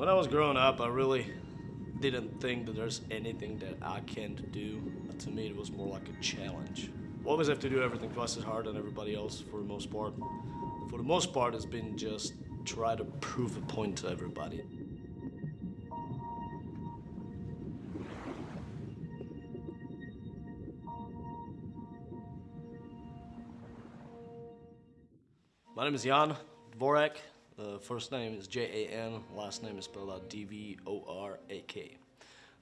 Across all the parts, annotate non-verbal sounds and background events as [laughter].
When I was growing up, I really didn't think that there's anything that I can't do. To me, it was more like a challenge. Always have to do everything twice as hard than everybody else for the most part. For the most part, it's been just try to prove a point to everybody. My name is Jan Dvorak. Uh, first name is J-A-N, last name is spelled out D-V-O-R-A-K.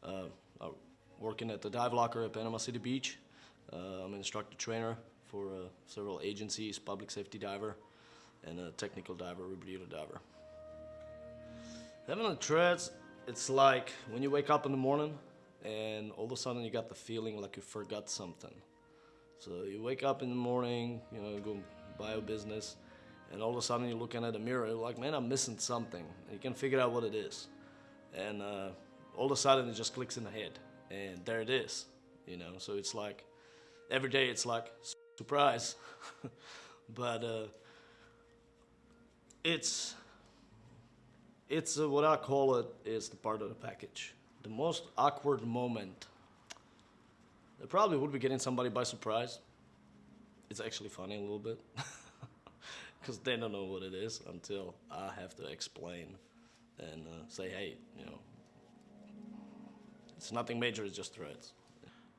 Uh, I'm working at the dive locker at Panama City Beach. Uh, I'm an instructor trainer for uh, several agencies, public safety diver, and a technical diver, rebreather diver. Having Tourette's, it's like when you wake up in the morning and all of a sudden you got the feeling like you forgot something. So you wake up in the morning, you know, go buy a business, and all of a sudden you're looking at a mirror, you're like, man, I'm missing something. You can figure out what it is. And uh, all of a sudden it just clicks in the head, and there it is, you know. So it's like, every day it's like, surprise. [laughs] but uh, it's, it's uh, what I call it is the part of the package. The most awkward moment, it probably would be getting somebody by surprise. It's actually funny a little bit. [laughs] because they don't know what it is until I have to explain and uh, say, hey, you know, it's nothing major, it's just Tourette's.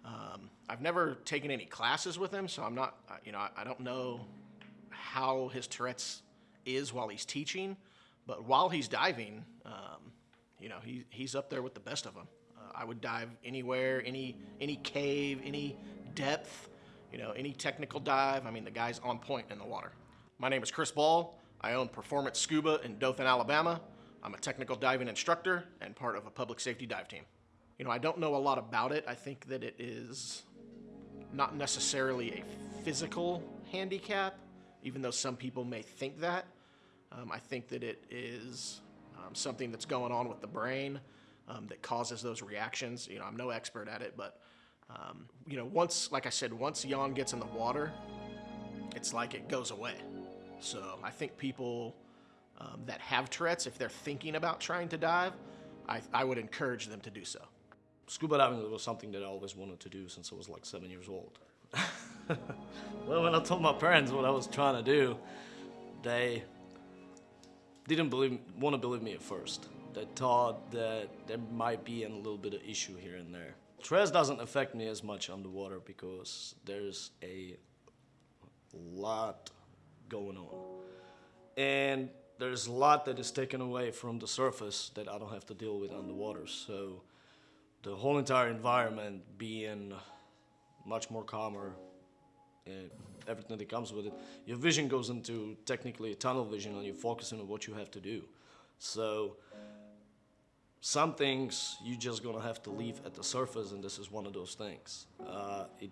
Um, I've never taken any classes with him, so I'm not, you know, I don't know how his Tourette's is while he's teaching, but while he's diving, um, you know, he, he's up there with the best of them. Uh, I would dive anywhere, any, any cave, any depth, you know, any technical dive. I mean, the guy's on point in the water. My name is Chris Ball. I own Performance Scuba in Dothan, Alabama. I'm a technical diving instructor and part of a public safety dive team. You know, I don't know a lot about it. I think that it is not necessarily a physical handicap, even though some people may think that. Um, I think that it is um, something that's going on with the brain um, that causes those reactions. You know, I'm no expert at it, but um, you know, once, like I said, once Jan gets in the water, it's like it goes away. So I think people um, that have Tourette's, if they're thinking about trying to dive, I, I would encourage them to do so. Scuba diving was something that I always wanted to do since I was like seven years old. [laughs] well, when I told my parents what I was trying to do, they didn't believe, want to believe me at first. They thought that there might be a little bit of issue here and there. Stress doesn't affect me as much underwater because there's a lot going on. And there's a lot that is taken away from the surface that I don't have to deal with underwater. So the whole entire environment being much more calmer everything that comes with it. Your vision goes into technically tunnel vision and you're focusing on what you have to do. So some things you're just gonna have to leave at the surface and this is one of those things. Uh, it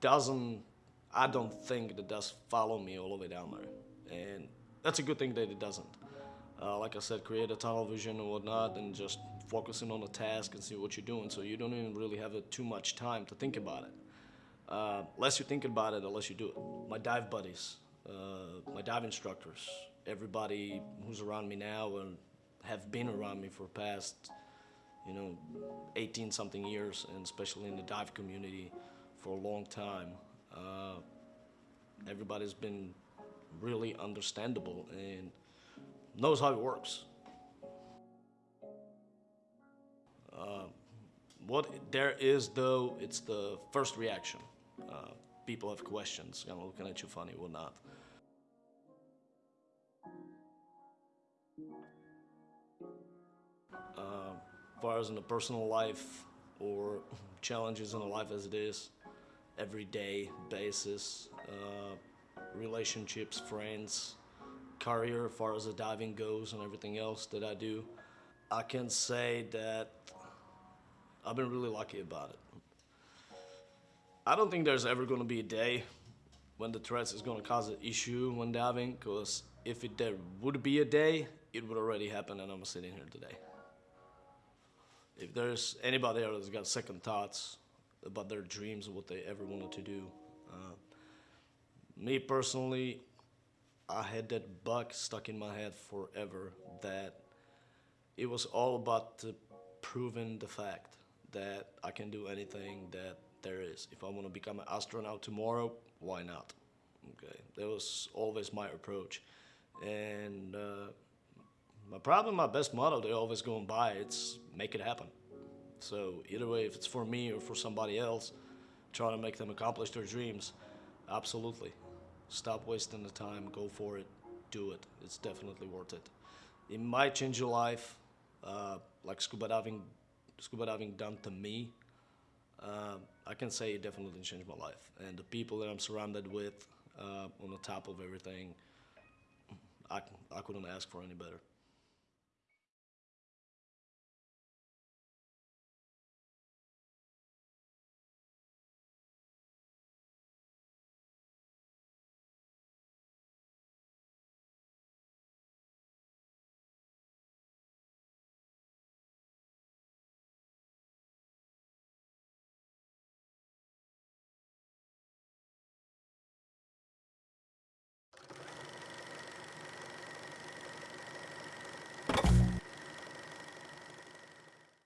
doesn't I don't think that does follow me all the way down there. And that's a good thing that it doesn't. Uh, like I said, create a tunnel vision and whatnot and just focusing on the task and see what you're doing so you don't even really have too much time to think about it. Uh, less you think about it, the less you do it. My dive buddies, uh, my dive instructors, everybody who's around me now and have been around me for past, you know, 18 something years and especially in the dive community for a long time. Uh, everybody's been really understandable and knows how it works. Uh, what there is though, it's the first reaction. Uh, people have questions, kind of looking at you funny, whatnot. Uh, as far as in the personal life or [laughs] challenges in the life as it is, everyday basis, uh, relationships, friends, career as far as the diving goes and everything else that I do. I can say that I've been really lucky about it. I don't think there's ever going to be a day when the Tourette's is going to cause an issue when diving because if it there would be a day, it would already happen and I'm sitting here today. If there's anybody else that's got second thoughts, about their dreams and what they ever wanted to do. Uh, me personally, I had that bug stuck in my head forever that it was all about the proving the fact that I can do anything that there is. If I want to become an astronaut tomorrow, why not? Okay, that was always my approach, and uh, my problem, my best motto, they always going by. It's make it happen. So either way, if it's for me or for somebody else, trying to make them accomplish their dreams, absolutely. Stop wasting the time. Go for it. Do it. It's definitely worth it. It might change your life, uh, like scuba diving. Scuba diving done to me. Uh, I can say it definitely changed my life, and the people that I'm surrounded with, uh, on the top of everything, I I couldn't ask for any better.